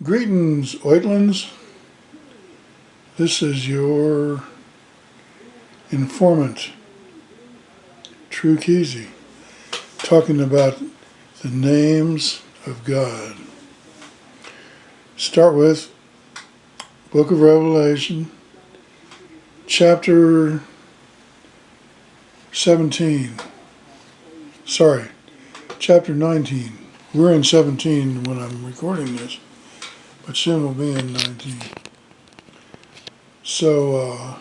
Greetings, Oitlands. This is your informant, True Keezy, talking about the names of God. Start with Book of Revelation, chapter 17. Sorry, chapter 19. We're in 17 when I'm recording this, but soon we'll be in 19. So, uh,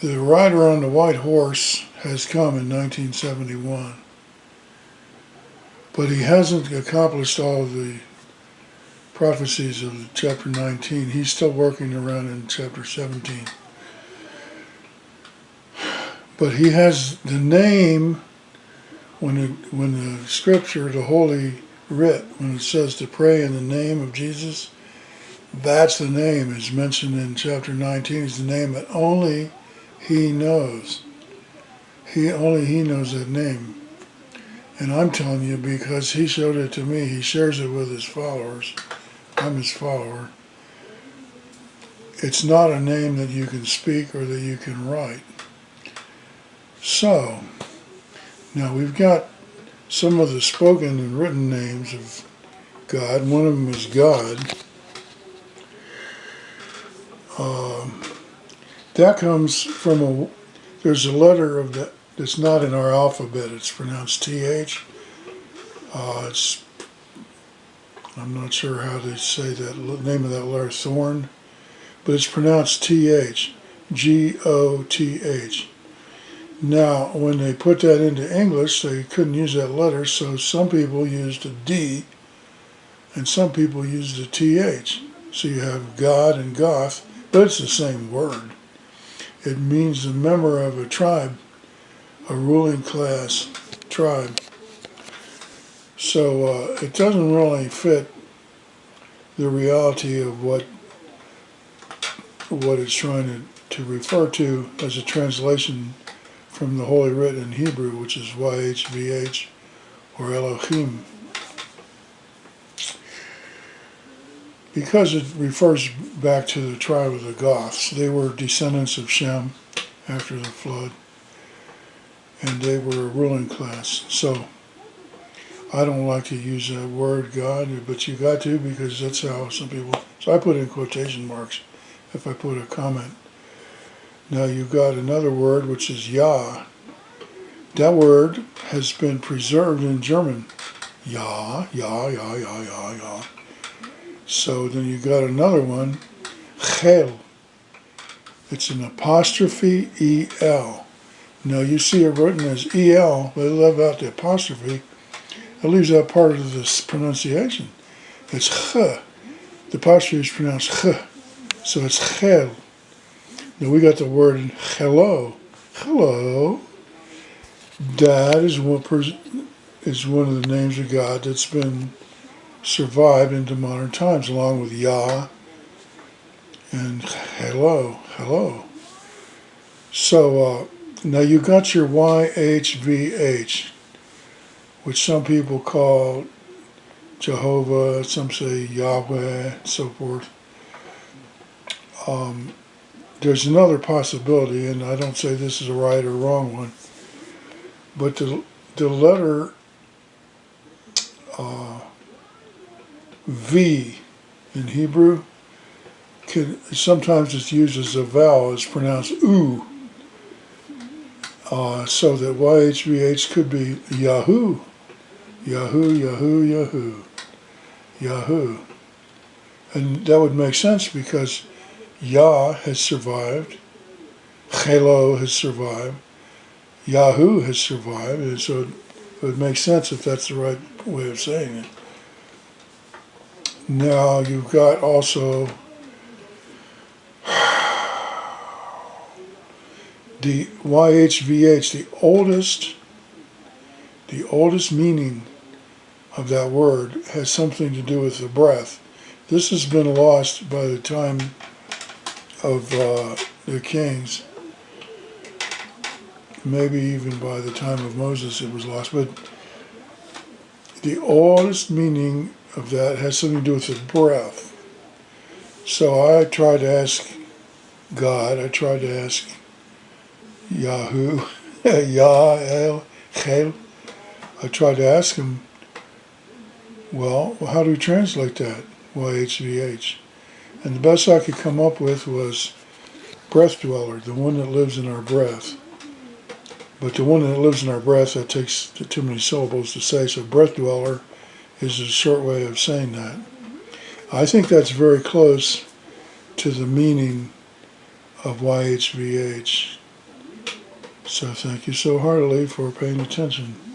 the rider on the white horse has come in 1971, but he hasn't accomplished all of the prophecies of chapter 19. He's still working around in chapter 17. But he has the name when it, when the scripture, the Holy Writ, when it says to pray in the name of Jesus, that's the name is mentioned in chapter 19. Is the name that only he knows. He only he knows that name. And I'm telling you because he showed it to me. He shares it with his followers. I'm his follower. It's not a name that you can speak or that you can write. So, now we've got some of the spoken and written names of God. One of them is God. Um, that comes from a, there's a letter of that that's not in our alphabet. It's pronounced TH. Uh, it's, I'm not sure how to say that name of that letter, Thorn, but it's pronounced TH, G-O-T-H. Now, when they put that into English, they couldn't use that letter, so some people used a D and some people used a TH. So you have God and Goth, but it's the same word. It means a member of a tribe, a ruling class tribe. So uh, it doesn't really fit the reality of what what it's trying to, to refer to as a translation from the Holy Writ in Hebrew, which is YHVH or Elohim. Because it refers back to the tribe of the Goths, they were descendants of Shem after the flood, and they were a ruling class. So I don't like to use that word God, but you got to because that's how some people. So I put in quotation marks if I put a comment now you've got another word which is Ja. That word has been preserved in German. Ja, ja, ja, ja, ja, ja. So then you've got another one, Chel. It's an apostrophe E-L. Now you see it written as E-L, but I love out the apostrophe. It leaves out part of this pronunciation. It's Ch. The apostrophe is pronounced Ch. So it's Chel. Now we got the word hello. Hello. Dad is one person is one of the names of God that's been survived into modern times, along with Yah and hello, hello. So uh, now you got your YHVH, which some people call Jehovah, some say Yahweh, and so forth. Um, there's another possibility, and I don't say this is a right or wrong one, but the, the letter uh, V in Hebrew can sometimes it's used as a vowel. It's pronounced oo. Uh, so that YHVH could be Yahoo, Yahoo, Yahoo, Yahoo, Yahoo. And that would make sense because Yah has survived, Chelo has survived, Yahoo has survived, and so it would make sense if that's the right way of saying it. Now you've got also the YHVH, the oldest, the oldest meaning of that word has something to do with the breath. This has been lost by the time of uh, the kings. Maybe even by the time of Moses it was lost. But the oldest meaning of that has something to do with the breath. So I tried to ask God, I tried to ask Yahoo, Yah, Chel. I tried to ask him, well, how do we translate that? YHVH. And the best I could come up with was breath dweller, the one that lives in our breath. But the one that lives in our breath, that takes too many syllables to say, so breath dweller is a short way of saying that. I think that's very close to the meaning of YHVH. So thank you so heartily for paying attention.